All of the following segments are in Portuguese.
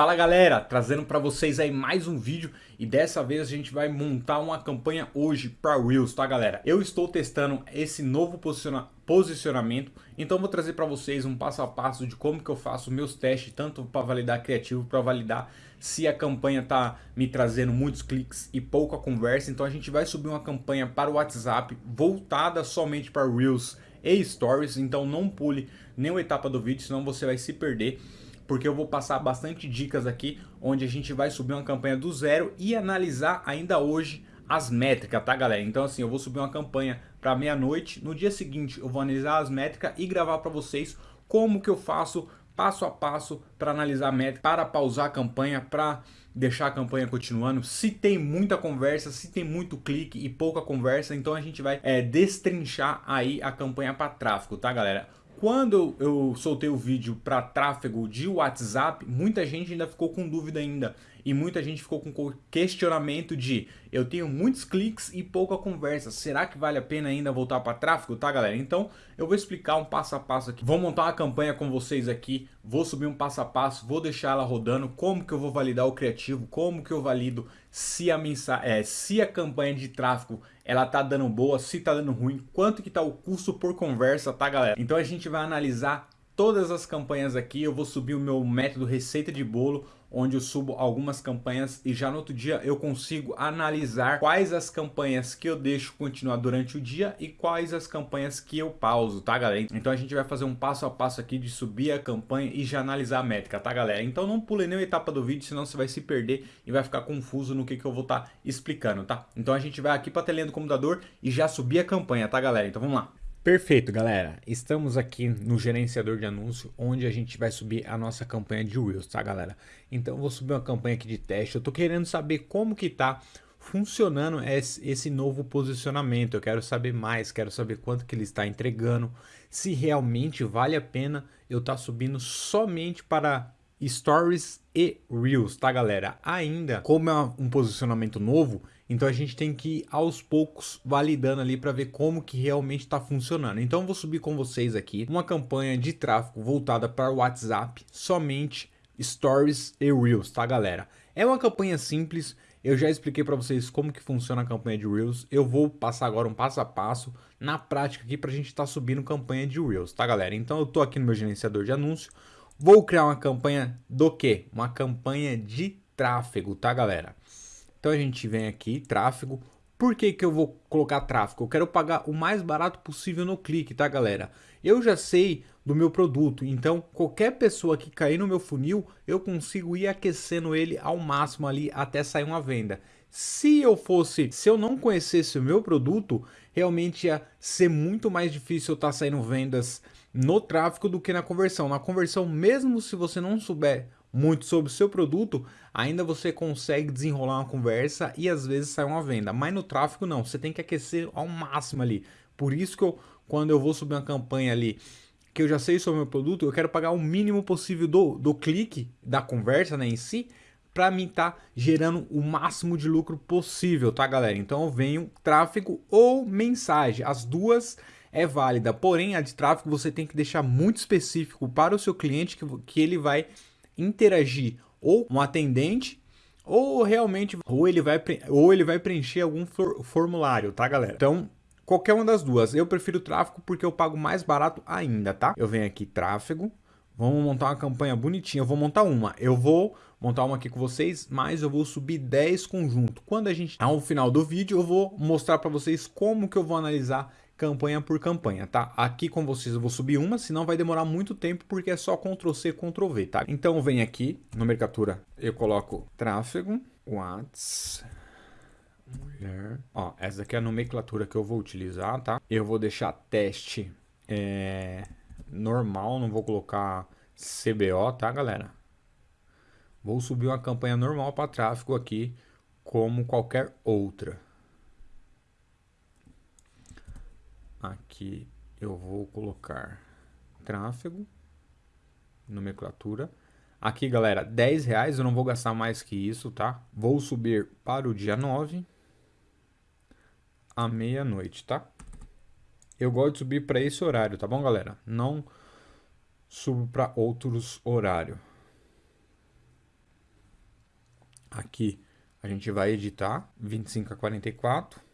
Fala galera, trazendo para vocês aí mais um vídeo e dessa vez a gente vai montar uma campanha hoje para Reels, tá galera? Eu estou testando esse novo posiciona posicionamento, então vou trazer para vocês um passo a passo de como que eu faço meus testes, tanto para validar criativo, para validar se a campanha tá me trazendo muitos cliques e pouca conversa, então a gente vai subir uma campanha para o WhatsApp voltada somente para Reels e Stories, então não pule nenhuma etapa do vídeo, senão você vai se perder porque eu vou passar bastante dicas aqui, onde a gente vai subir uma campanha do zero e analisar ainda hoje as métricas, tá galera? Então assim, eu vou subir uma campanha para meia-noite, no dia seguinte eu vou analisar as métricas e gravar para vocês como que eu faço passo a passo para analisar a métrica, para pausar a campanha, para deixar a campanha continuando. Se tem muita conversa, se tem muito clique e pouca conversa, então a gente vai é, destrinchar aí a campanha para tráfego, tá galera? Quando eu soltei o vídeo para tráfego de WhatsApp, muita gente ainda ficou com dúvida ainda. E muita gente ficou com questionamento de eu tenho muitos cliques e pouca conversa. Será que vale a pena ainda voltar para tráfego, tá galera? Então eu vou explicar um passo a passo aqui. Vou montar uma campanha com vocês aqui, vou subir um passo a passo, vou deixar ela rodando, como que eu vou validar o criativo, como que eu valido se a, mensagem, é, se a campanha de tráfego ela tá dando boa, se tá dando ruim, quanto que tá o custo por conversa, tá galera? Então a gente vai analisar todas as campanhas aqui, eu vou subir o meu método receita de bolo, onde eu subo algumas campanhas e já no outro dia eu consigo analisar quais as campanhas que eu deixo continuar durante o dia e quais as campanhas que eu pauso, tá galera? Então a gente vai fazer um passo a passo aqui de subir a campanha e já analisar a métrica, tá galera? Então não pule nenhuma etapa do vídeo, senão você vai se perder e vai ficar confuso no que, que eu vou estar tá explicando, tá? Então a gente vai aqui para a telinha do computador e já subir a campanha, tá galera? Então vamos lá. Perfeito, galera. Estamos aqui no gerenciador de anúncio, onde a gente vai subir a nossa campanha de Reels, tá, galera? Então, vou subir uma campanha aqui de teste. Eu tô querendo saber como que tá funcionando esse novo posicionamento. Eu quero saber mais, quero saber quanto que ele está entregando, se realmente vale a pena eu estar tá subindo somente para Stories e Reels, tá, galera? Ainda, como é um posicionamento novo, então a gente tem que ir aos poucos validando ali para ver como que realmente está funcionando. Então eu vou subir com vocês aqui uma campanha de tráfego voltada para o WhatsApp, somente Stories e Reels, tá galera? É uma campanha simples, eu já expliquei para vocês como que funciona a campanha de Reels. Eu vou passar agora um passo a passo na prática aqui para a gente estar tá subindo campanha de Reels, tá galera? Então eu tô aqui no meu gerenciador de anúncio, vou criar uma campanha do que? Uma campanha de tráfego, tá galera? Então a gente vem aqui, tráfego. Por que, que eu vou colocar tráfego? Eu quero pagar o mais barato possível no clique, tá galera? Eu já sei do meu produto, então qualquer pessoa que cair no meu funil, eu consigo ir aquecendo ele ao máximo ali até sair uma venda. Se eu fosse, se eu não conhecesse o meu produto, realmente ia ser muito mais difícil eu estar tá saindo vendas no tráfego do que na conversão. Na conversão, mesmo se você não souber muito sobre o seu produto, ainda você consegue desenrolar uma conversa e às vezes sai uma venda. Mas no tráfego não, você tem que aquecer ao máximo ali. Por isso que eu, quando eu vou subir uma campanha ali, que eu já sei sobre o meu produto, eu quero pagar o mínimo possível do, do clique, da conversa né, em si, para mim tá gerando o máximo de lucro possível, tá galera? Então eu venho tráfego ou mensagem, as duas é válida, porém a de tráfego você tem que deixar muito específico para o seu cliente que, que ele vai interagir ou um atendente ou realmente ou ele vai ou ele vai preencher algum for, formulário, tá, galera? Então, qualquer uma das duas. Eu prefiro tráfego porque eu pago mais barato ainda, tá? Eu venho aqui tráfego, vamos montar uma campanha bonitinha. Eu vou montar uma. Eu vou montar uma aqui com vocês, mas eu vou subir 10 conjunto. Quando a gente ao final do vídeo, eu vou mostrar para vocês como que eu vou analisar campanha por campanha, tá? Aqui com vocês eu vou subir uma, senão vai demorar muito tempo porque é só Ctrl C, Ctrl V, tá? Então vem aqui, nomenclatura, eu coloco tráfego, Whats, mulher, ó, essa daqui é a nomenclatura que eu vou utilizar, tá? Eu vou deixar teste é, normal, não vou colocar CBO, tá galera? Vou subir uma campanha normal para tráfego aqui, como qualquer outra. Aqui eu vou colocar tráfego, nomenclatura. Aqui, galera, 10 reais, eu não vou gastar mais que isso, tá? Vou subir para o dia 9, à meia-noite, tá? Eu gosto de subir para esse horário, tá bom, galera? Não subo para outros horários. Aqui a gente vai editar 25 a 44.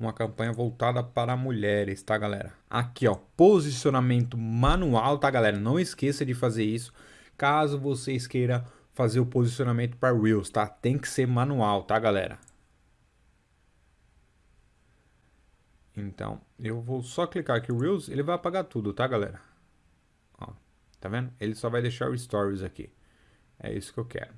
Uma campanha voltada para mulheres, tá galera? Aqui ó, posicionamento manual, tá galera? Não esqueça de fazer isso caso vocês queiram fazer o posicionamento para Reels, tá? Tem que ser manual, tá galera? Então, eu vou só clicar aqui Reels, ele vai apagar tudo, tá galera? Ó, tá vendo? Ele só vai deixar o Stories aqui. É isso que eu quero.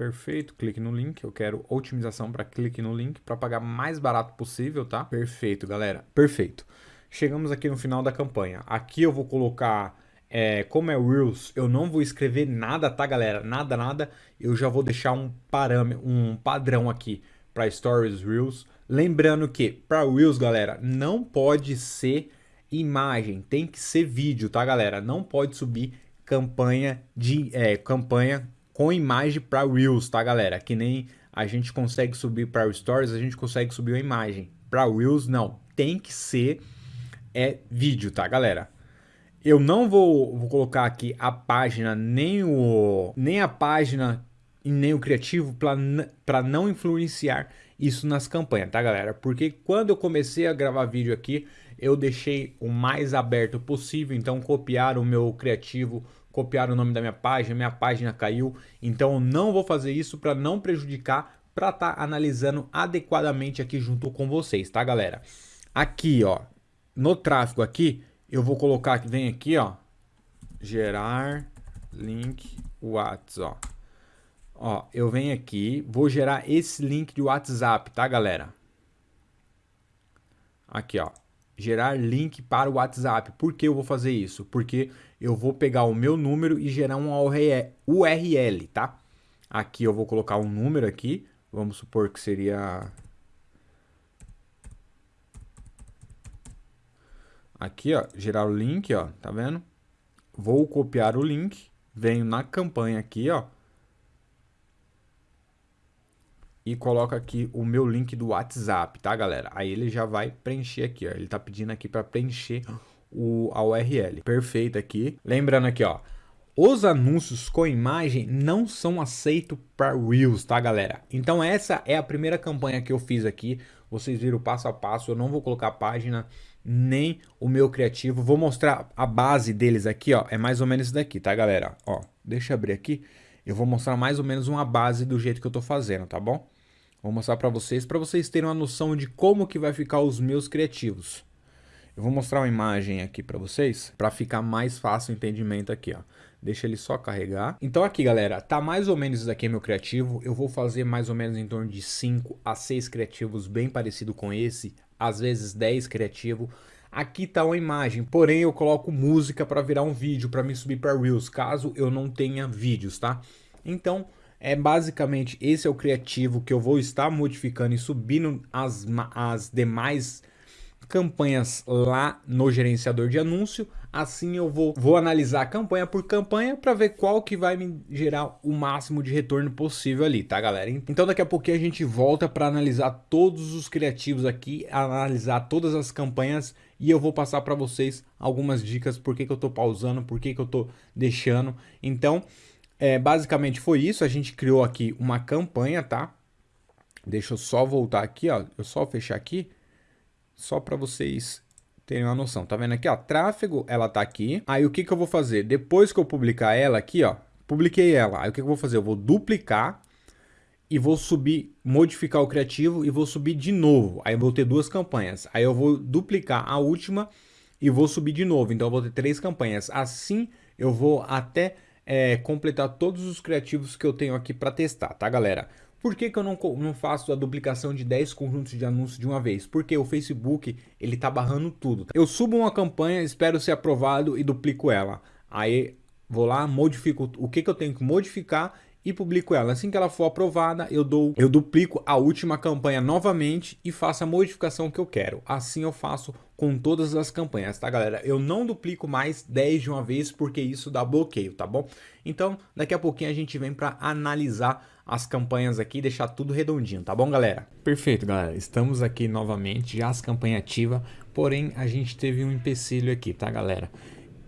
Perfeito, clique no link. Eu quero otimização para clique no link para pagar mais barato possível, tá? Perfeito, galera. Perfeito. Chegamos aqui no final da campanha. Aqui eu vou colocar, é, como é Reels, eu não vou escrever nada, tá, galera? Nada, nada. Eu já vou deixar um parâmetro, um padrão aqui para Stories Reels. Lembrando que para Reels, galera, não pode ser imagem, tem que ser vídeo, tá, galera? Não pode subir campanha de é, campanha com imagem para Reels, tá galera? Que nem a gente consegue subir para Stories, a gente consegue subir uma imagem. Para Reels não, tem que ser é vídeo, tá galera? Eu não vou, vou colocar aqui a página, nem, o, nem a página e nem o criativo para não influenciar isso nas campanhas, tá galera? Porque quando eu comecei a gravar vídeo aqui, eu deixei o mais aberto possível, então copiar o meu criativo copiar o nome da minha página, minha página caiu, então eu não vou fazer isso para não prejudicar, para estar tá analisando adequadamente aqui junto com vocês, tá galera? Aqui, ó, no tráfego aqui, eu vou colocar vem aqui, ó, gerar link WhatsApp, ó. Ó, eu venho aqui, vou gerar esse link de WhatsApp, tá galera? Aqui, ó, gerar link para o WhatsApp. Por que eu vou fazer isso? Porque eu vou pegar o meu número e gerar um URL, tá? Aqui eu vou colocar um número aqui, vamos supor que seria... Aqui, ó, gerar o link, ó, tá vendo? Vou copiar o link, venho na campanha aqui, ó, e coloco aqui o meu link do WhatsApp, tá, galera? Aí ele já vai preencher aqui, ó. Ele tá pedindo aqui para preencher o, a URL. Perfeito aqui. Lembrando aqui, ó. Os anúncios com imagem não são aceitos para Reels, tá, galera? Então essa é a primeira campanha que eu fiz aqui. Vocês viram passo a passo. Eu não vou colocar a página nem o meu criativo. Vou mostrar a base deles aqui, ó. É mais ou menos isso daqui, tá, galera? Ó, deixa eu abrir aqui. Eu vou mostrar mais ou menos uma base do jeito que eu tô fazendo, tá bom? Vou mostrar para vocês, para vocês terem uma noção de como que vai ficar os meus criativos. Eu vou mostrar uma imagem aqui para vocês, para ficar mais fácil o entendimento aqui, ó. Deixa ele só carregar. Então aqui, galera, tá mais ou menos isso aqui meu criativo. Eu vou fazer mais ou menos em torno de 5 a 6 criativos bem parecido com esse, às vezes 10 criativo. Aqui tá uma imagem, porém eu coloco música para virar um vídeo, para me subir para Reels, caso eu não tenha vídeos, tá? Então, é basicamente esse é o criativo que eu vou estar modificando e subindo as, as demais campanhas lá no gerenciador de anúncio. Assim eu vou, vou analisar campanha por campanha para ver qual que vai me gerar o máximo de retorno possível ali, tá galera? Então daqui a pouquinho a gente volta para analisar todos os criativos aqui, analisar todas as campanhas e eu vou passar para vocês algumas dicas por que, que eu estou pausando, por que, que eu estou deixando. Então é, basicamente foi isso, a gente criou aqui uma campanha, tá? Deixa eu só voltar aqui, ó, eu só fechar aqui, só para vocês terem uma noção. Tá vendo aqui, ó, tráfego, ela tá aqui. Aí o que que eu vou fazer? Depois que eu publicar ela aqui, ó, publiquei ela. Aí o que, que eu vou fazer? Eu vou duplicar e vou subir, modificar o criativo e vou subir de novo. Aí vou ter duas campanhas. Aí eu vou duplicar a última e vou subir de novo. Então eu vou ter três campanhas. Assim eu vou até é, completar todos os criativos que eu tenho aqui para testar, tá galera? Por que, que eu não, não faço a duplicação de 10 conjuntos de anúncios de uma vez? Porque o Facebook ele tá barrando tudo. Eu subo uma campanha, espero ser aprovado e duplico ela. Aí vou lá, modifico o que, que eu tenho que modificar e publico ela. Assim que ela for aprovada, eu dou, eu duplico a última campanha novamente e faço a modificação que eu quero. Assim eu faço com todas as campanhas, tá galera? Eu não duplico mais 10 de uma vez porque isso dá bloqueio, tá bom? Então, daqui a pouquinho a gente vem para analisar as campanhas aqui e deixar tudo redondinho, tá bom, galera? Perfeito, galera. Estamos aqui novamente, já as campanhas ativas, porém a gente teve um empecilho aqui, tá, galera?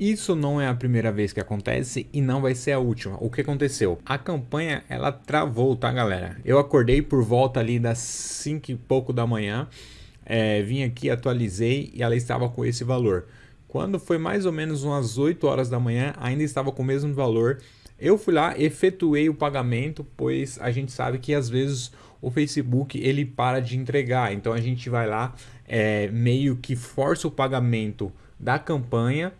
Isso não é a primeira vez que acontece e não vai ser a última. O que aconteceu? A campanha ela travou, tá galera? Eu acordei por volta ali das 5 e pouco da manhã, é, vim aqui, atualizei e ela estava com esse valor. Quando foi mais ou menos umas 8 horas da manhã, ainda estava com o mesmo valor. Eu fui lá, efetuei o pagamento, pois a gente sabe que às vezes o Facebook ele para de entregar. Então a gente vai lá, é, meio que força o pagamento da campanha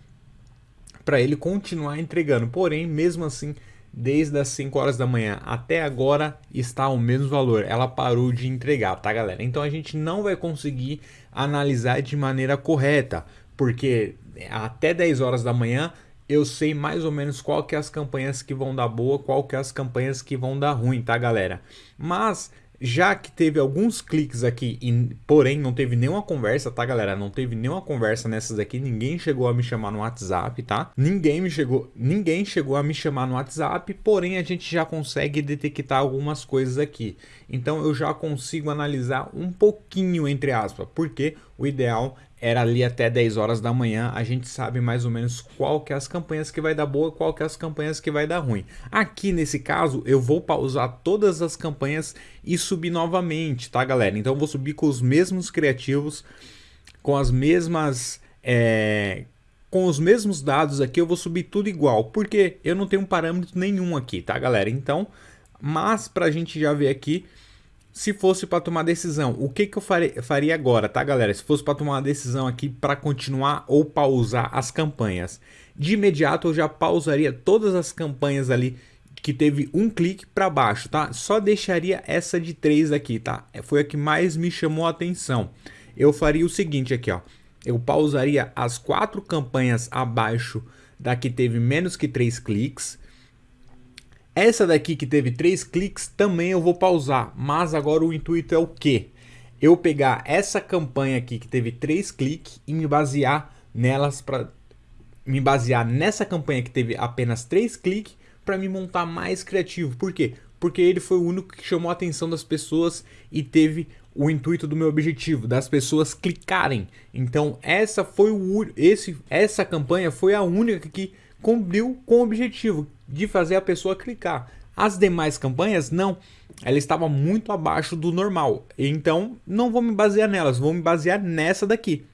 para ele continuar entregando. Porém, mesmo assim, desde as 5 horas da manhã até agora está o mesmo valor. Ela parou de entregar, tá, galera? Então a gente não vai conseguir analisar de maneira correta, porque até 10 horas da manhã eu sei mais ou menos qual que é as campanhas que vão dar boa, qual que é as campanhas que vão dar ruim, tá, galera? Mas já que teve alguns cliques aqui, e, porém não teve nenhuma conversa, tá galera? Não teve nenhuma conversa nessas aqui, ninguém chegou a me chamar no WhatsApp, tá? Ninguém me chegou, ninguém chegou a me chamar no WhatsApp, porém a gente já consegue detectar algumas coisas aqui. Então eu já consigo analisar um pouquinho entre aspas, porque o ideal era ali até 10 horas da manhã, a gente sabe mais ou menos qual que é as campanhas que vai dar boa, qual que é as campanhas que vai dar ruim. Aqui nesse caso, eu vou pausar todas as campanhas e subir novamente, tá galera? Então eu vou subir com os mesmos criativos, com as mesmas... É, com os mesmos dados aqui, eu vou subir tudo igual, porque eu não tenho parâmetro nenhum aqui, tá galera? Então, mas pra gente já ver aqui, se fosse para tomar decisão, o que, que eu faria, agora, tá galera? Se fosse para tomar uma decisão aqui para continuar ou pausar as campanhas. De imediato eu já pausaria todas as campanhas ali que teve um clique para baixo, tá? Só deixaria essa de três aqui, tá? Foi a que mais me chamou a atenção. Eu faria o seguinte aqui, ó. Eu pausaria as quatro campanhas abaixo da que teve menos que três cliques essa daqui que teve três cliques também eu vou pausar, mas agora o intuito é o quê? Eu pegar essa campanha aqui que teve três cliques e me basear nelas para me basear nessa campanha que teve apenas três cliques para me montar mais criativo. Por quê? Porque ele foi o único que chamou a atenção das pessoas e teve o intuito do meu objetivo, das pessoas clicarem. Então essa foi o esse essa campanha foi a única que cumpriu com o objetivo de fazer a pessoa clicar. As demais campanhas, não. Ela estava muito abaixo do normal. Então, não vou me basear nelas. Vou me basear nessa daqui.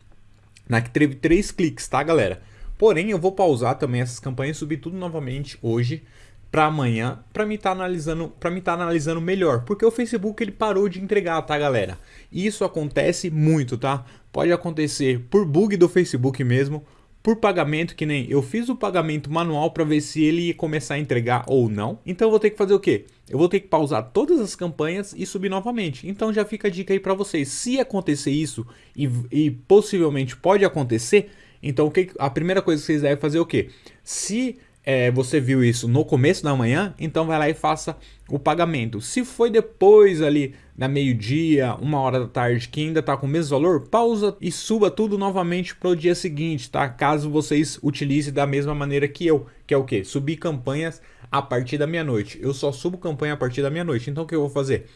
Na que teve três cliques, tá, galera? Porém, eu vou pausar também essas campanhas e subir tudo novamente hoje para amanhã, para me estar tá analisando, para me estar tá analisando melhor, porque o Facebook ele parou de entregar, tá, galera? Isso acontece muito, tá? Pode acontecer por bug do Facebook mesmo, por pagamento, que nem eu fiz o pagamento manual para ver se ele ia começar a entregar ou não. Então eu vou ter que fazer o quê? Eu vou ter que pausar todas as campanhas e subir novamente. Então já fica a dica aí para vocês. Se acontecer isso, e, e possivelmente pode acontecer, então o que, a primeira coisa que vocês devem fazer é o quê? Se é, você viu isso no começo da manhã, então vai lá e faça o pagamento. Se foi depois ali da meio-dia, uma hora da tarde, que ainda está com o mesmo valor, pausa e suba tudo novamente para o dia seguinte, tá? Caso vocês utilizem da mesma maneira que eu, que é o que? Subir campanhas a partir da meia-noite. Eu só subo campanha a partir da meia-noite. Então o que eu vou fazer?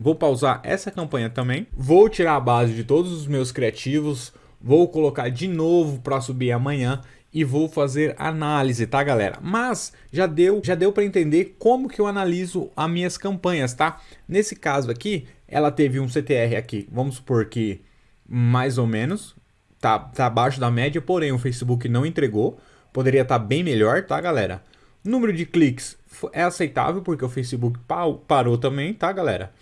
Vou pausar essa campanha também, vou tirar a base de todos os meus criativos, vou colocar de novo para subir amanhã e vou fazer análise, tá galera? Mas já deu, já deu para entender como que eu analiso as minhas campanhas, tá? Nesse caso aqui, ela teve um CTR aqui, vamos supor que mais ou menos, tá, tá abaixo da média, porém o Facebook não entregou, poderia estar tá bem melhor, tá galera? Número de cliques é aceitável porque o Facebook parou também, tá galera?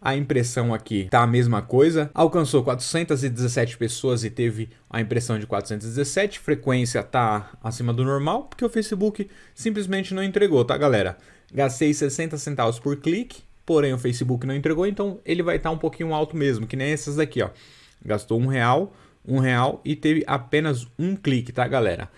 A impressão aqui tá a mesma coisa. Alcançou 417 pessoas e teve a impressão de 417. Frequência tá acima do normal, porque o Facebook simplesmente não entregou, tá galera? Gastei 60 centavos por clique, porém o Facebook não entregou, então ele vai estar tá um pouquinho alto mesmo, que nem essas daqui, ó. Gastou um real, um real e teve apenas um clique, tá galera?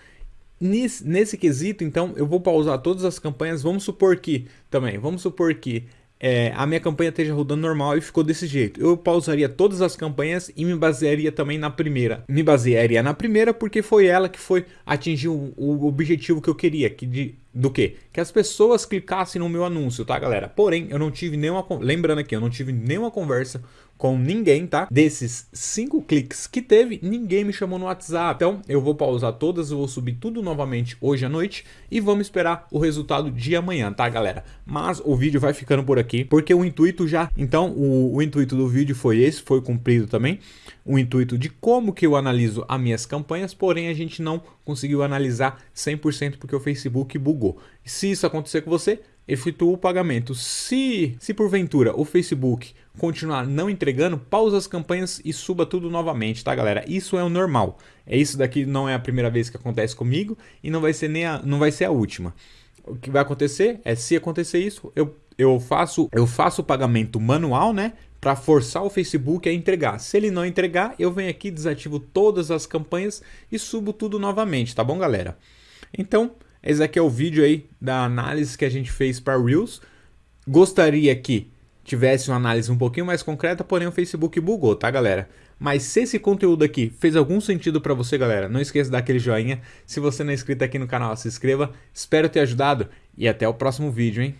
Nesse, nesse quesito, então, eu vou pausar todas as campanhas. Vamos supor que, também, vamos supor que é, a minha campanha esteja rodando normal e ficou desse jeito. Eu pausaria todas as campanhas e me basearia também na primeira. Me basearia na primeira porque foi ela que foi atingir o, o objetivo que eu queria, que de, do que? Que as pessoas clicassem no meu anúncio, tá galera? Porém, eu não tive nenhuma, lembrando aqui, eu não tive nenhuma conversa com ninguém, tá? Desses cinco cliques que teve, ninguém me chamou no WhatsApp. Então eu vou pausar todas, vou subir tudo novamente hoje à noite e vamos esperar o resultado de amanhã, tá galera? Mas o vídeo vai ficando por aqui, porque o intuito já... Então o, o intuito do vídeo foi esse, foi cumprido também. O intuito de como que eu analiso as minhas campanhas, porém a gente não conseguiu analisar 100% porque o Facebook bugou. Se isso acontecer com você, efetua o pagamento. Se, se porventura o Facebook continuar não entregando, pausa as campanhas e suba tudo novamente, tá galera? Isso é o normal. É isso daqui não é a primeira vez que acontece comigo e não vai ser nem a, não vai ser a última. O que vai acontecer é se acontecer isso, eu, eu faço eu faço o pagamento manual, né? Para forçar o Facebook a entregar. Se ele não entregar, eu venho aqui, desativo todas as campanhas e subo tudo novamente, tá bom, galera? Então, esse aqui é o vídeo aí da análise que a gente fez para Reels. Gostaria que tivesse uma análise um pouquinho mais concreta, porém o Facebook bugou, tá galera? Mas se esse conteúdo aqui fez algum sentido para você, galera, não esqueça de dar aquele joinha. Se você não é inscrito aqui no canal, se inscreva. Espero ter ajudado e até o próximo vídeo, hein?